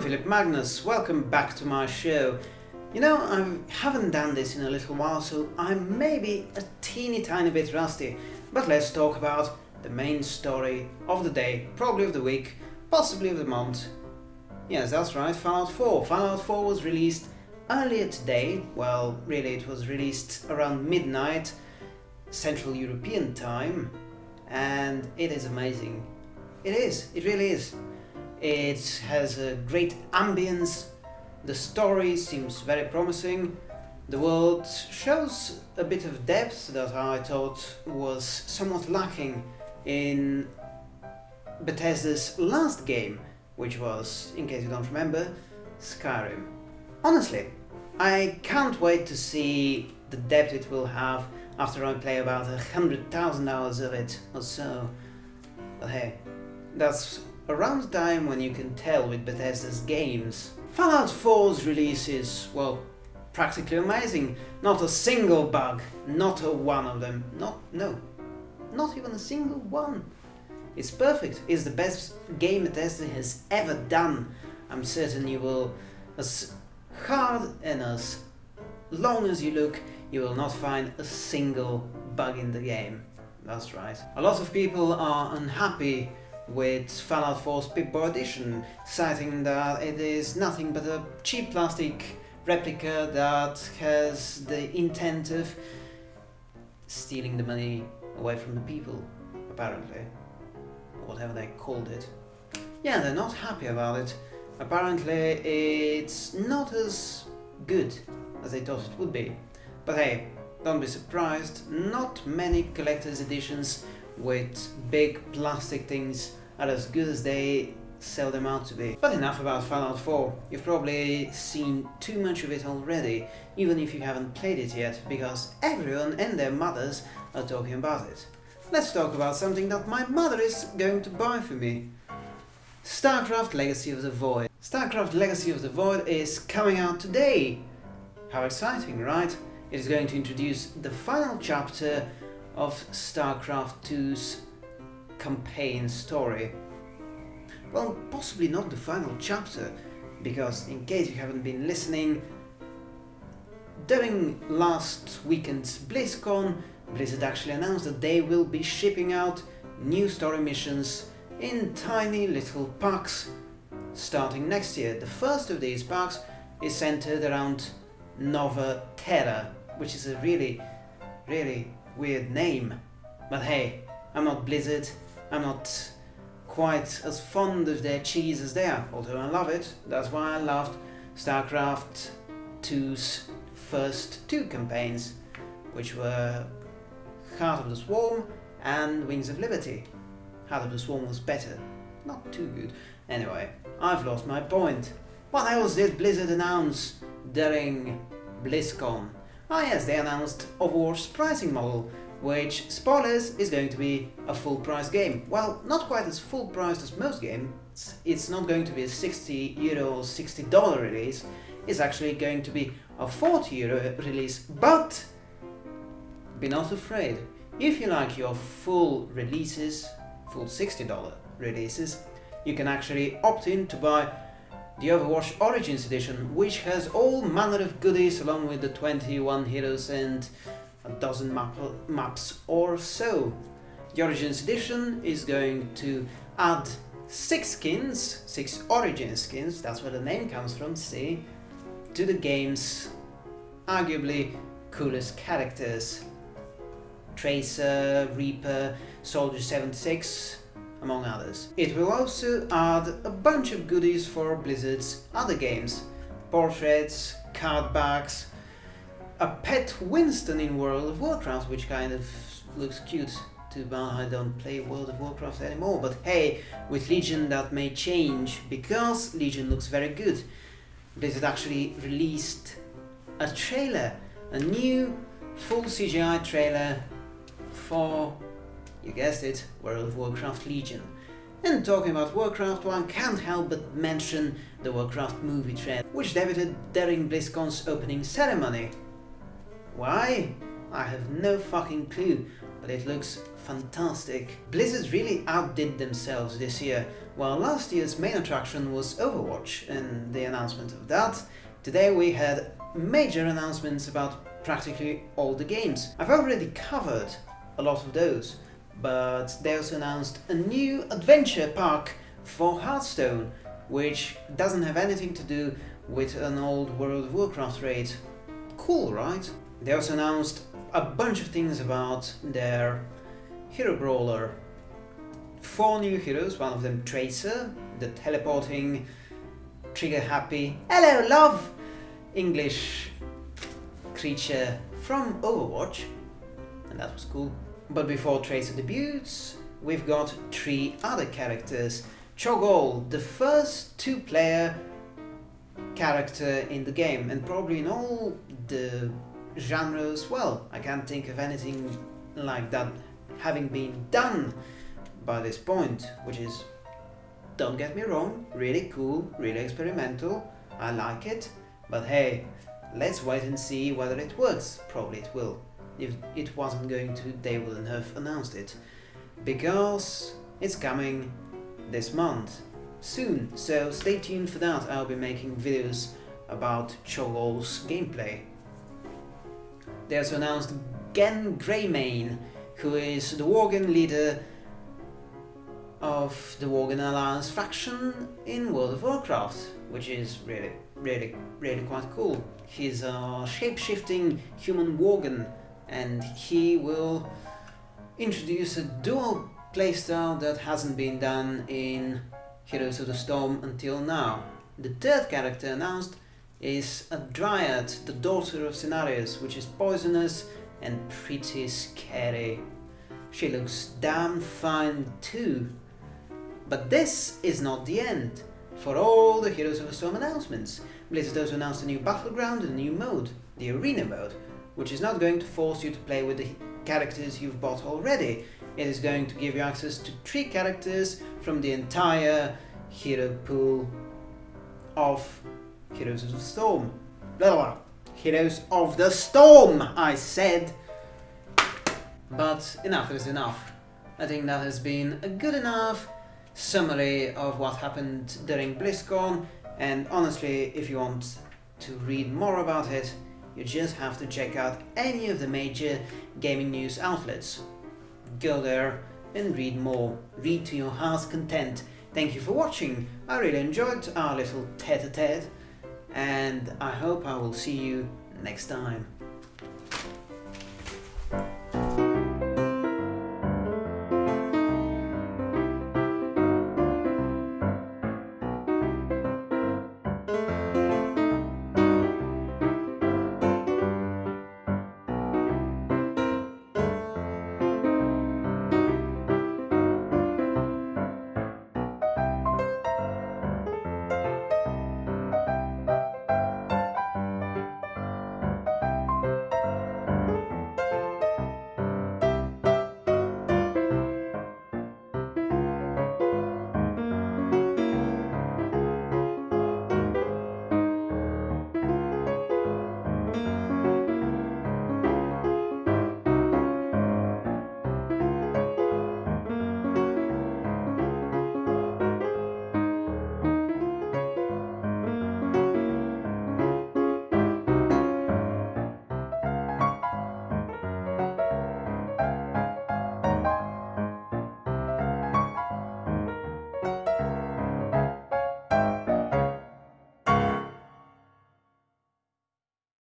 Philip Magnus, welcome back to my show. You know, I haven't done this in a little while, so I'm maybe a teeny tiny bit rusty, but let's talk about the main story of the day, probably of the week, possibly of the month. Yes, that's right, Fallout 4. Fallout 4 was released earlier today, well, really it was released around midnight, Central European time, and it is amazing. It is, it really is. It has a great ambience, the story seems very promising, the world shows a bit of depth that I thought was somewhat lacking in Bethesda's last game, which was, in case you don't remember, Skyrim. Honestly, I can't wait to see the depth it will have after I play about a hundred thousand hours of it or so. But hey, that's around the time when you can tell with Bethesda's games. Fallout 4's release is, well, practically amazing. Not a single bug, not a one of them, not, no, not even a single one. It's perfect, it's the best game Bethesda has ever done. I'm certain you will, as hard and as long as you look, you will not find a single bug in the game. That's right. A lot of people are unhappy with Fallout 4's Pip-Boy Edition, citing that it is nothing but a cheap plastic replica that has the intent of stealing the money away from the people, apparently. Whatever they called it. Yeah, they're not happy about it. Apparently it's not as good as they thought it would be. But hey, don't be surprised, not many collector's editions with big plastic things are as good as they sell them out to be. But enough about Fallout 4, you've probably seen too much of it already, even if you haven't played it yet, because everyone and their mothers are talking about it. Let's talk about something that my mother is going to buy for me. StarCraft Legacy of the Void. StarCraft Legacy of the Void is coming out today! How exciting, right? It is going to introduce the final chapter of StarCraft 2's campaign story. Well, possibly not the final chapter, because in case you haven't been listening, during last weekend's BlizzCon, Blizzard actually announced that they will be shipping out new story missions in tiny little packs starting next year. The first of these packs is centered around Nova Terra, which is a really, really weird name. But hey, I'm not Blizzard, I'm not quite as fond of their cheese as they are, although I love it. That's why I loved StarCraft 2's first two campaigns, which were Heart of the Swarm and Wings of Liberty. Heart of the Swarm was better. Not too good. Anyway, I've lost my point. What else did Blizzard announce during BlizzCon? Ah yes, they announced Overwatch's pricing model, which, spoilers, is going to be a full price game. Well, not quite as full priced as most games, it's not going to be a 60 euro or 60 dollar release, it's actually going to be a 40 euro release, but be not afraid. If you like your full releases, full 60 dollar releases, you can actually opt in to buy the Overwatch Origins Edition, which has all manner of goodies along with the 21 heroes and a dozen map maps or so. The Origins edition is going to add six skins, six Origin skins, that's where the name comes from, see, to the game's arguably coolest characters. Tracer, Reaper, Soldier 76, among others. It will also add a bunch of goodies for Blizzard's other games, portraits, card backs, a pet Winston in World of Warcraft, which kind of looks cute. Too bad I don't play World of Warcraft anymore, but hey, with Legion that may change, because Legion looks very good. Blizzard actually released a trailer, a new full CGI trailer for, you guessed it, World of Warcraft Legion. And talking about Warcraft, one can't help but mention the Warcraft movie trailer, which debuted during BlizzCon's opening ceremony. Why? I have no fucking clue, but it looks fantastic. Blizzard really outdid themselves this year. While last year's main attraction was Overwatch and the announcement of that, today we had major announcements about practically all the games. I've already covered a lot of those, but they also announced a new adventure park for Hearthstone, which doesn't have anything to do with an old World of Warcraft raid. Cool, right? They also announced a bunch of things about their hero brawler. Four new heroes, one of them Tracer, the teleporting, trigger happy, hello love, English creature from Overwatch, and that was cool. But before Tracer debuts, we've got three other characters. Cho'Gall, the first two-player character in the game, and probably in all the genres, well, I can't think of anything like that having been done by this point, which is, don't get me wrong, really cool, really experimental, I like it, but hey, let's wait and see whether it works, probably it will. If it wasn't going to, they wouldn't have announced it, because it's coming this month, soon, so stay tuned for that, I'll be making videos about Cho'Gall's gameplay. They also announced Genn Greymane, who is the Worgen leader of the Worgen Alliance faction in World of Warcraft, which is really, really, really quite cool. He's a shape-shifting human Worgen, and he will introduce a dual playstyle that hasn't been done in Heroes of the Storm until now. The third character announced is a dryad, the daughter of Cenarius, which is poisonous and pretty scary. She looks damn fine too. But this is not the end. For all the Heroes of the Storm announcements, Blizzard also announced a new battleground and a new mode, the Arena mode, which is not going to force you to play with the characters you've bought already. It is going to give you access to three characters from the entire hero pool of Heroes of the Storm. Blah, blah, blah. Heroes of the Storm, I said. But enough is enough. I think that has been a good enough summary of what happened during BlizzCon and honestly, if you want to read more about it, you just have to check out any of the major gaming news outlets. Go there and read more. Read to your heart's content. Thank you for watching. I really enjoyed our little tete-a-tete. -tete and I hope I will see you next time.